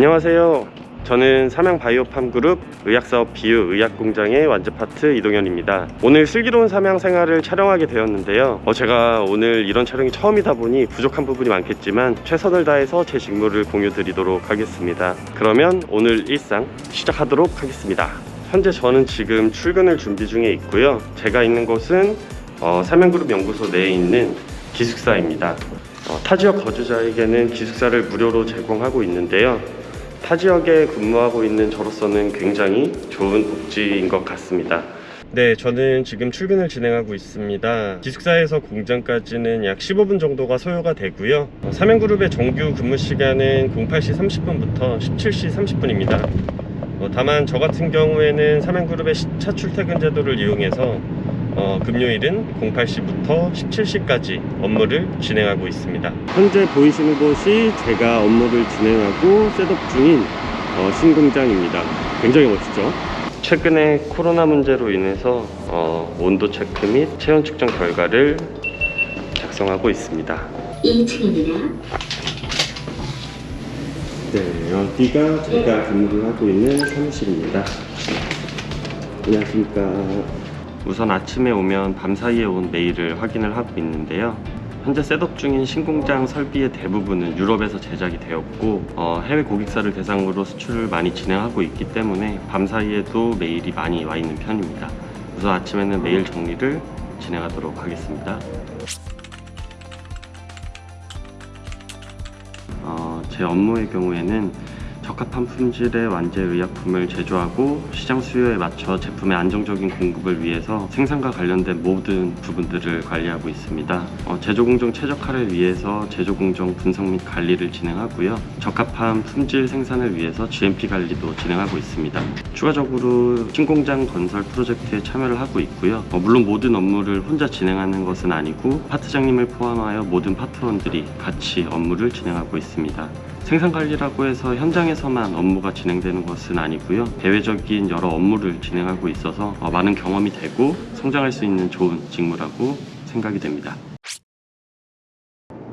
안녕하세요. 저는 삼양바이오팜그룹 의학사업 비유 의약공장의 완즈파트 이동현입니다. 오늘 슬기로운 삼양 생활을 촬영하게 되었는데요. 어, 제가 오늘 이런 촬영이 처음이다 보니 부족한 부분이 많겠지만 최선을 다해서 제 직무를 공유 드리도록 하겠습니다. 그러면 오늘 일상 시작하도록 하겠습니다. 현재 저는 지금 출근을 준비 중에 있고요. 제가 있는 곳은 어, 삼양그룹 연구소 내에 있는 기숙사입니다. 어, 타 지역 거주자에게는 기숙사를 무료로 제공하고 있는데요. 타 지역에 근무하고 있는 저로서는 굉장히 좋은 복지인 것 같습니다. 네, 저는 지금 출근을 진행하고 있습니다. 기숙사에서 공장까지는 약 15분 정도가 소요가 되고요. 어, 삼양그룹의 정규 근무 시간은 08시 30분부터 17시 30분입니다. 어, 다만 저 같은 경우에는 삼양그룹의 시차 출퇴근 제도를 이용해서 어, 금요일은 08시부터 17시까지 업무를 진행하고 있습니다. 현재 보이시는 곳이 제가 업무를 진행하고 셋업 중인 어, 신공장입니다. 굉장히 멋지죠? 최근에 코로나 문제로 인해서 어, 온도 체크 및 체온 측정 결과를 작성하고 있습니다. 2층입니다. 네, 여기가 제가 근무를 하고 있는 사무실입니다. 안녕하십니까. 우선 아침에 오면 밤사이에 온 메일을 확인을 하고 있는데요. 현재 setup 중인 신공장 설비의 대부분은 유럽에서 제작이 되었고 어, 해외 고객사를 대상으로 수출을 많이 진행하고 있기 때문에 밤사이에도 메일이 많이 와 있는 편입니다. 우선 아침에는 메일 정리를 진행하도록 하겠습니다. 어, 제 업무의 경우에는 적합한 품질의 완제 의약품을 제조하고 시장 수요에 맞춰 제품의 안정적인 공급을 위해서 생산과 관련된 모든 부분들을 관리하고 있습니다. 어, 제조 공정 최적화를 위해서 제조 공정 분석 및 관리를 진행하고요. 적합한 품질 생산을 위해서 GMP 관리도 진행하고 있습니다. 추가적으로 신공장 건설 프로젝트에 참여를 하고 있고요. 어, 물론 모든 업무를 혼자 진행하는 것은 아니고 파트장님을 포함하여 모든 파트원들이 같이 업무를 진행하고 있습니다. 생산 관리라고 해서 현장에서만 업무가 진행되는 것은 아니고요. 대외적인 여러 업무를 진행하고 있어서 어, 많은 경험이 되고 성장할 수 있는 좋은 직무라고 생각이 됩니다.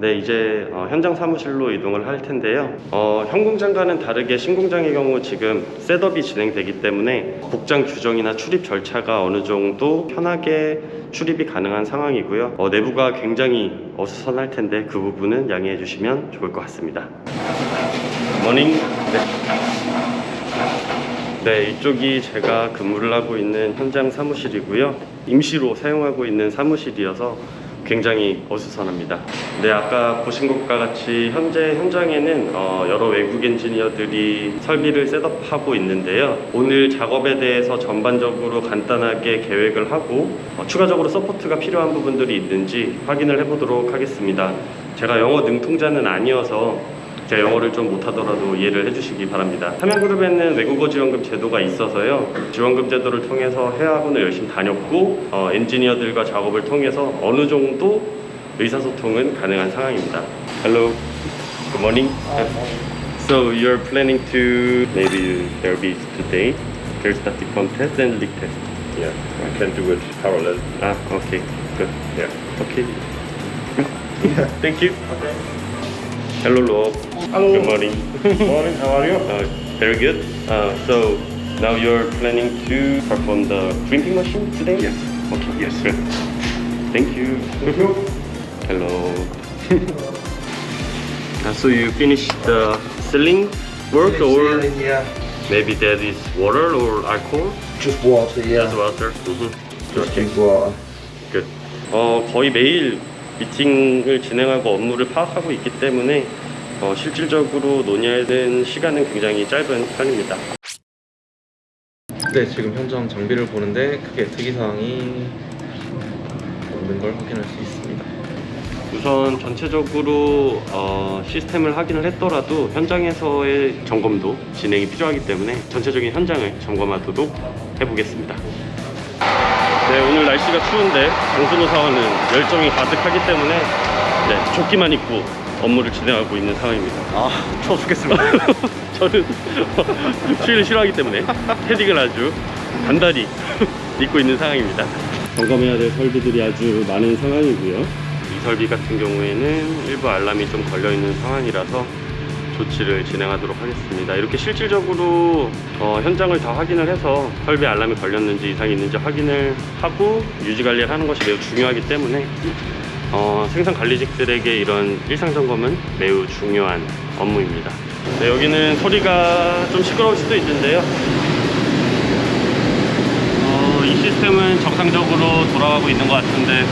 네, 이제 어, 현장 사무실로 이동을 할 텐데요. 어, 현 공장과는 다르게 신공장의 경우 지금 setup이 진행되기 때문에 복장 규정이나 출입 절차가 어느 정도 편하게 출입이 가능한 상황이고요. 어, 내부가 굉장히 어수선할 텐데 그 부분은 양해해 주시면 좋을 것 같습니다. Morning. 네. 네, 이쪽이 제가 근무를 하고 있는 현장 사무실이고요. 임시로 사용하고 있는 사무실이어서 굉장히 어수선합니다. 네, 아까 보신 것과 같이 현재 현장에는 어, 여러 외국 엔지니어들이 설비를 setup하고 있는데요. 오늘 작업에 대해서 전반적으로 간단하게 계획을 하고 어, 추가적으로 support가 필요한 부분들이 있는지 확인을 해보도록 하겠습니다. 제가 영어 능통자는 아니어서 제가 영어를 좀 못하더라도 이해를 해주시기 바랍니다. 삼양그룹에는 외국어 지원금 제도가 있어서요. 지원금 제도를 통해서 회화학원을 열심히 다녔고 어, 엔지니어들과 작업을 통해서 어느 정도 의사소통은 가능한 상황입니다. Hello, good morning. So you're planning to maybe there'll be today there's static contest and leak test. Yeah, I can do it parallel. Ah, okay, good. Yeah. Okay. Thank you. Hello, Rob. Hello. Good morning. Morning, how are you? Uh, very good. Uh, so now you're planning to perform the printing machine today? Yes. Okay. Yes. Good. Thank you. Thank you. Hello. Uh, so you finished the selling work or yeah. maybe that is water or alcohol? Just water, yeah. Just water. Mhm. Just drink water. Good. 어, 거의 매일 미팅을 진행하고 업무를 파악하고 있기 때문에 어, 실질적으로 논의하는 시간은 굉장히 짧은 편입니다. 네, 지금 현장 장비를 보는데 크게 특이사항이 없는 걸 확인할 수 있습니다. 우선 전체적으로 어, 시스템을 확인을 했더라도 현장에서의 점검도 진행이 필요하기 때문에 전체적인 현장을 점검하도록 해보겠습니다. 네, 오늘 날씨가 추운데 장순호 사원은 열정이 가득하기 때문에 네, 조끼만 입고 업무를 진행하고 있는 상황입니다. 아, 추워 죽겠습니다. 저는 추위를 싫어하기 때문에 패딩을 아주 단단히 입고 있는 상황입니다. 점검해야 될 설비들이 아주 많은 상황이고요. 이 설비 같은 경우에는 일부 알람이 좀 걸려 있는 상황이라서 조치를 진행하도록 하겠습니다. 이렇게 실질적으로 어, 현장을 다 확인을 해서 설비 알람이 걸렸는지 이상이 있는지 확인을 하고 유지 관리를 하는 것이 매우 중요하기 때문에 어, 생산 관리직들에게 이런 일상 점검은 매우 중요한 업무입니다. 네, 여기는 소리가 좀 시끄러울 수도 있는데요. 어, 이 시스템은 정상적으로 돌아가고 있는 것 같은데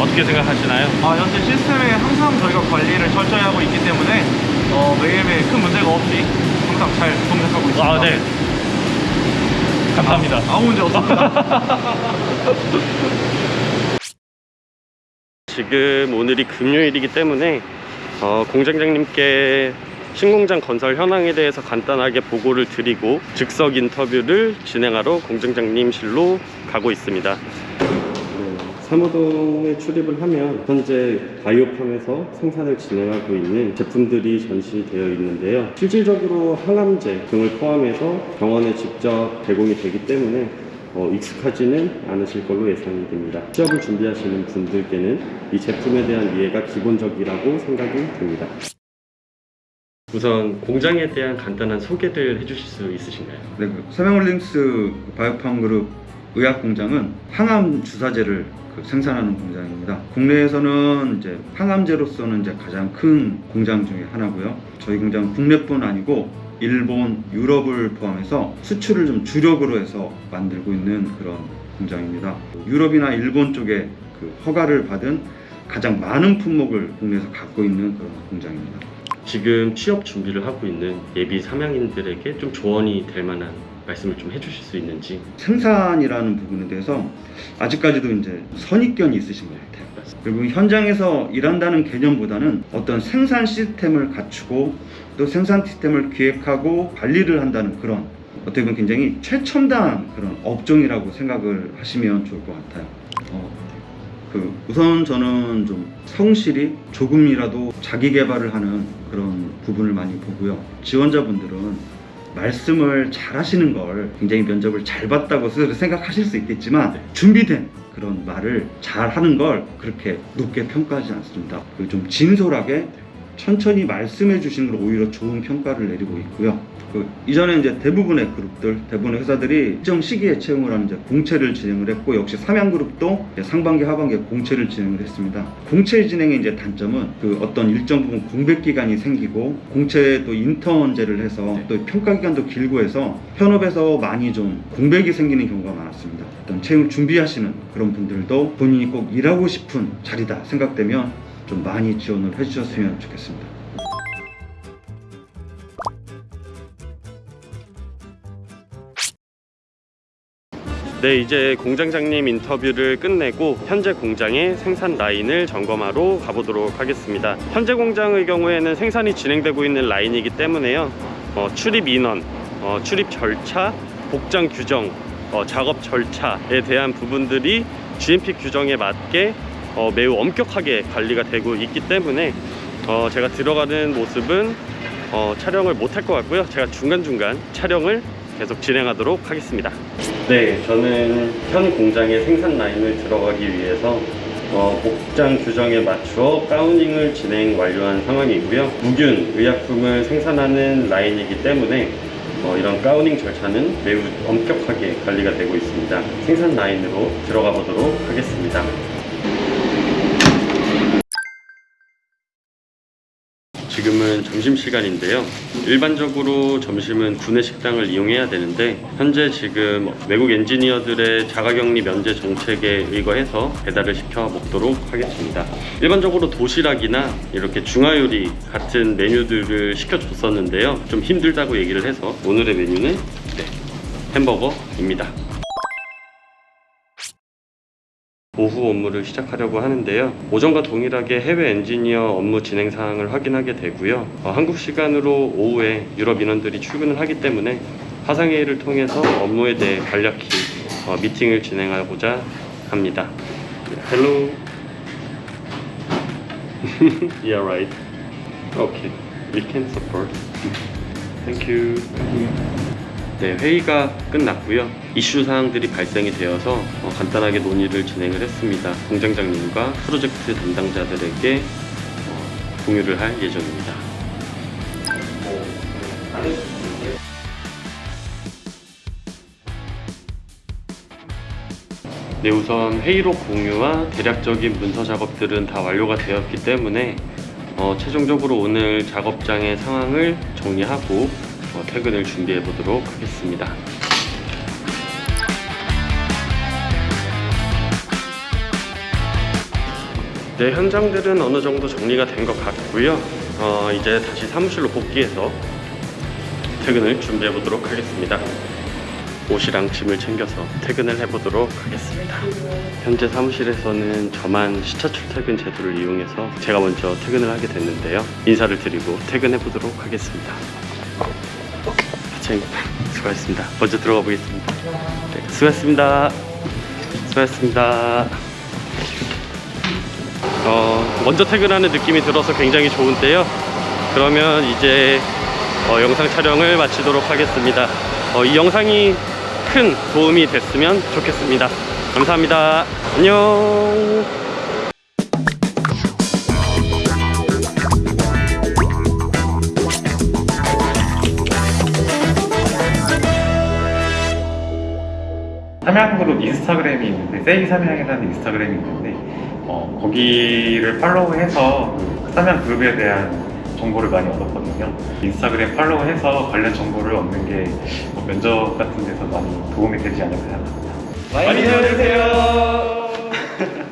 어떻게 생각하시나요? 아, 현재 시스템에 항상 저희가 관리를 철저히 하고 있기 때문에 어, 매일매일 큰 문제가 없이 항상 잘 동작하고 있습니다. 아, 네. 감사합니다. 아무 문제 없습니다. 지금 오늘이 금요일이기 때문에 어, 공장장님께 신공장 건설 현황에 대해서 간단하게 보고를 드리고 즉석 인터뷰를 진행하러 공장장님실로 가고 있습니다. 사무동에 출입을 하면 현재 바이오팜에서 생산을 진행하고 있는 제품들이 전시되어 있는데요. 실질적으로 항암제 등을 포함해서 병원에 직접 제공이 되기 때문에 어, 익숙하지는 않으실 걸로 예상이 됩니다. 취업을 준비하시는 분들께는 이 제품에 대한 이해가 기본적이라고 생각이 듭니다. 우선 공장에 대한 간단한 소개를 해주실 수 있으신가요? 네, 그 세명홀딩스 바이오팜 그룹 의약 공장은 항암 주사제를 그 생산하는 공장입니다. 국내에서는 이제 항암제로서는 이제 가장 큰 공장 중에 하나고요. 저희 공장은 국내뿐 아니고 일본, 유럽을 포함해서 수출을 좀 주력으로 해서 만들고 있는 그런 공장입니다. 유럽이나 일본 쪽에 그 허가를 받은 가장 많은 품목을 국내에서 갖고 있는 그런 공장입니다. 지금 취업 준비를 하고 있는 예비 삼양인들에게 좀 조언이 될 만한 말씀을 좀 해주실 수 있는지 생산이라는 부분에 대해서 아직까지도 이제 선입견이 있으신 것 같아요. 그리고 현장에서 일한다는 개념보다는 어떤 생산 시스템을 갖추고 또 생산 시스템을 기획하고 관리를 한다는 그런 어떻게 보면 굉장히 최첨단 그런 업종이라고 생각을 하시면 좋을 것 같아요. 어, 그 우선 저는 좀 성실히 조금이라도 자기 개발을 하는 그런 부분을 많이 보고요. 지원자분들은 말씀을 잘 하시는 걸 굉장히 면접을 잘 봤다고 스스로 생각하실 수 있겠지만 준비된 그런 말을 잘 하는 걸 그렇게 높게 평가하지 않습니다. 그 좀 진솔하게 천천히 말씀해 주시는 걸 오히려 좋은 평가를 내리고 있고요. 그 이전에 이제 대부분의 그룹들, 대부분의 회사들이 일정 시기에 채용을 하는 이제 공채를 진행을 했고 역시 삼양그룹도 상반기, 하반기에 공채를 진행을 했습니다. 공채 진행의 이제 단점은 그 어떤 일정 부분 공백 기간이 생기고 공채에 또 인턴제를 해서 또 평가 기간도 길고 해서 현업에서 많이 좀 공백이 생기는 경우가 많았습니다. 어떤 채용 준비하시는 그런 분들도 본인이 꼭 일하고 싶은 자리다 생각되면 좀 많이 지원을 해주셨으면 좋겠습니다. 네, 이제 공장장님 인터뷰를 끝내고 현재 공장의 생산 라인을 점검하러 가보도록 하겠습니다. 현재 공장의 경우에는 생산이 진행되고 있는 라인이기 때문에요. 어, 출입 인원, 어, 출입 절차, 복장 규정, 어, 작업 절차에 대한 부분들이 GMP 규정에 맞게 어, 매우 엄격하게 관리가 되고 있기 때문에 어, 제가 들어가는 모습은 어, 촬영을 못 할 것 같고요. 제가 중간중간 촬영을 계속 진행하도록 하겠습니다. 네, 저는 현 공장의 생산 라인을 들어가기 위해서 어, 복장 규정에 맞추어 가우닝을 진행 완료한 상황이고요. 무균 의약품을 생산하는 라인이기 때문에 어, 이런 가우닝 절차는 매우 엄격하게 관리가 되고 있습니다. 생산 라인으로 들어가 보도록 하겠습니다. 지금은 점심시간인데요. 일반적으로 점심은 구내 식당을 이용해야 되는데 현재 지금 외국 엔지니어들의 자가격리 면제 정책에 의거해서 배달을 시켜 먹도록 하겠습니다. 일반적으로 도시락이나 이렇게 중화요리 같은 메뉴들을 시켜줬었는데요. 좀 힘들다고 얘기를 해서 오늘의 메뉴는 네, 햄버거입니다. 오후 업무를 시작하려고 하는데요. 오전과 동일하게 해외 엔지니어 업무 진행 사항을 확인하게 되고요. 어, 한국 시간으로 오후에 유럽 인원들이 출근을 하기 때문에 화상회의를 통해서 업무에 대해 간략히 어, 미팅을 진행하고자 합니다. Hello. yeah, right. Okay. We can support. Thank you. 네, 회의가 끝났고요. 이슈 사항들이 발생이 되어서 어, 간단하게 논의를 진행을 했습니다. 공장장님과 프로젝트 담당자들에게 어, 공유를 할 예정입니다. 네, 우선 회의록 공유와 대략적인 문서 작업들은 다 완료가 되었기 때문에 어, 최종적으로 오늘 작업장의 상황을 정리하고 어, 퇴근을 준비해 보도록 하겠습니다. 네, 현장들은 어느 정도 정리가 된 것 같고요. 어, 이제 다시 사무실로 복귀해서 퇴근을 준비해 보도록 하겠습니다. 옷이랑 짐을 챙겨서 퇴근을 해보도록 하겠습니다. 현재 사무실에서는 저만 시차 출퇴근 제도를 이용해서 제가 먼저 퇴근을 하게 됐는데요. 인사를 드리고 퇴근해 보도록 하겠습니다. 하청 수고하셨습니다. 먼저 들어가 보겠습니다. 네, 수고하셨습니다. 수고하셨습니다. 어, 먼저 퇴근하는 느낌이 들어서 굉장히 좋은데요. 그러면 이제 어, 영상 촬영을 마치도록 하겠습니다. 어, 이 영상이 큰 도움이 됐으면 좋겠습니다. 감사합니다. 안녕. 삼양그룹 인스타그램이 있는데 세이 삼양이라는 인스타그램이 있는데 어, 거기를 팔로우해서 그 삼양그룹에 대한 정보를 많이 얻었거든요. 인스타그램 팔로우해서 관련 정보를 얻는 게 뭐 면접 같은 데서 많이 도움이 되지 않을까 생각합니다. 많이 도와주세요.